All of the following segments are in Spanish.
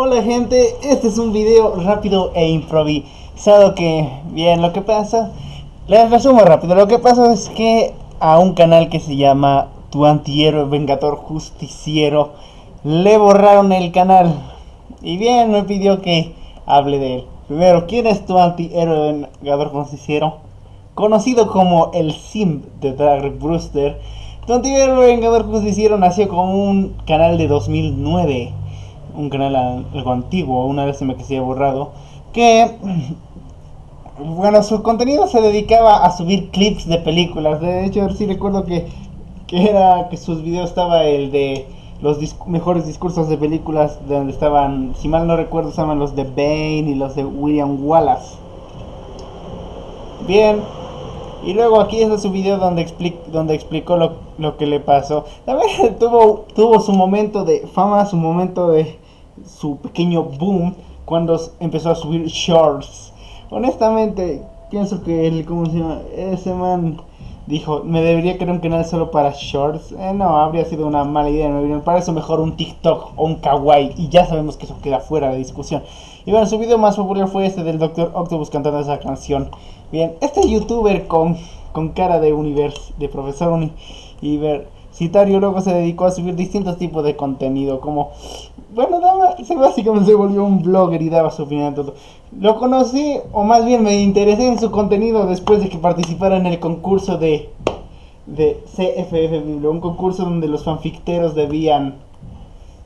Hola gente, este es un video rápido e improvisado que, bien, lo que pasa, les resumo rápido, lo que pasa es que a un canal que se llama Tu Antihéroe Vengador Justiciero le borraron el canal. Y bien me pidió que hable de él. Primero, ¿quién es Tu Antihéroe Vengador Justiciero? Conocido como el Sim de Drag Brewster, Tu Antihéroe Vengador Justiciero nació como un canal de 2009 un canal algo antiguo, una vez se me quedé borrado, que, bueno, su contenido se dedicaba a subir clips de películas. De hecho, sí recuerdo que, que era que sus videos estaba el de los mejores discursos de películas donde estaban, si mal no recuerdo, estaban los de Bane y los de William Wallace. Bien, y luego aquí es su video donde, donde explicó lo, lo, que le pasó. También tuvo, tuvo su momento de fama, su momento de su pequeño boom cuando empezó a subir shorts. Honestamente, pienso que el, ¿cómo se llama? Ese man dijo, me debería crear un canal solo para shorts. Eh, no, habría sido una mala idea. Me para eso mejor un TikTok o un kawaii. Y ya sabemos que eso queda fuera de discusión. Y bueno, su video más popular fue este del Dr. Octopus cantando esa canción. Bien, este youtuber con, con cara de universo, de profesor Univer Citario luego se dedicó a subir distintos tipos de contenido, como, bueno, daba, se básicamente se volvió un blogger y daba su opinión todo. Lo conocí, o más bien me interesé en su contenido después de que participara en el concurso de, de CFF un concurso donde los fanficteros debían,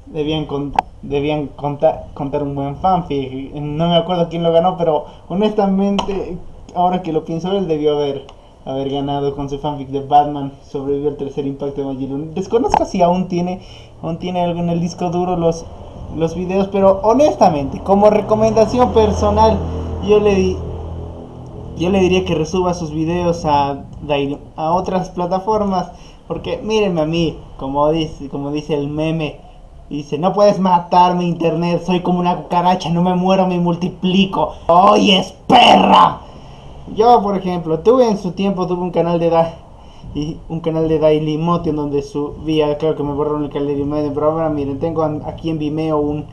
debían, debían contar, contar un buen fanfic. No me acuerdo quién lo ganó, pero honestamente, ahora que lo pienso, él debió haber haber ganado con su fanfic de Batman, sobrevivió al tercer impacto de Magillon. Desconozco si aún tiene, aún tiene algo en el disco duro los, los videos, pero honestamente, como recomendación personal, yo le di, yo le diría que resuba sus videos a, a otras plataformas, porque mírenme a mí, como dice, como dice el meme, dice, no puedes matarme internet, soy como una cucaracha, no me muero, me multiplico. ¡Oye, perra! Yo, por ejemplo, tuve en su tiempo tuve un canal de da y un canal de Daily Motion donde subía, claro que me borraron el canal de Vimeo, pero ahora miren, tengo aquí en Vimeo un,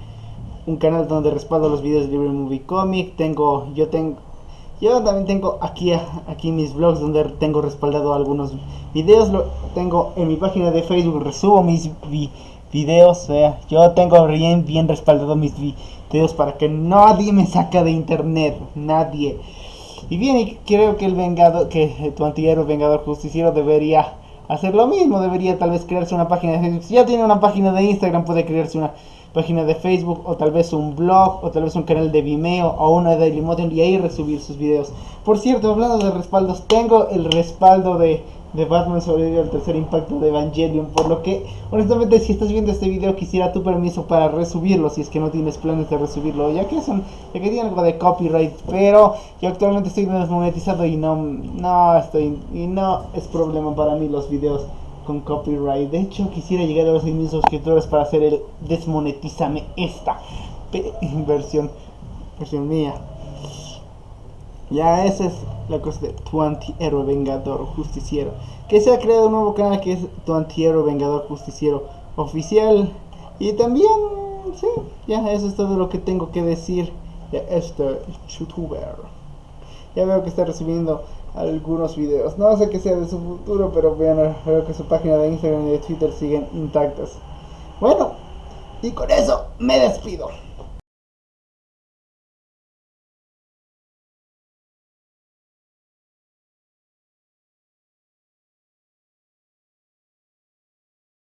un canal donde respaldo los videos de Libre Movie Comic, tengo, yo tengo, yo también tengo aquí, aquí mis blogs donde tengo respaldado algunos videos, lo tengo en mi página de Facebook, resubo mis videos, yo tengo bien, bien respaldado mis videos para que nadie me saca de internet, nadie. Y bien, creo que el vengador, que tu antihéroe vengador justiciero debería hacer lo mismo, debería tal vez crearse una página de Facebook. Si ya tiene una página de Instagram, puede crearse una página de Facebook, o tal vez un blog, o tal vez un canal de Vimeo, o una de Dailymotion, y ahí resubir sus videos. Por cierto, hablando de respaldos, tengo el respaldo de de Batman sobrevivió al tercer impacto de Evangelion, por lo que honestamente si estás viendo este video quisiera tu permiso para resubirlo si es que no tienes planes de resubirlo, ya que son, ya que tiene algo de copyright, pero yo actualmente estoy desmonetizado y no, no estoy, y no es problema para mí los videos con copyright, de hecho quisiera llegar a los 6.000 suscriptores para hacer el desmonetízame esta versión, versión mía. Ya esa es la cosa de tu antihéroe vengador justiciero. Que se ha creado un nuevo canal que es tu antihéroe vengador justiciero oficial. Y también, sí, ya eso es todo lo que tengo que decir de este youtuber. Ya veo que está recibiendo algunos videos. No sé qué sea de su futuro, pero vean, veo que su página de Instagram y de Twitter siguen intactas. Bueno, y con eso me despido.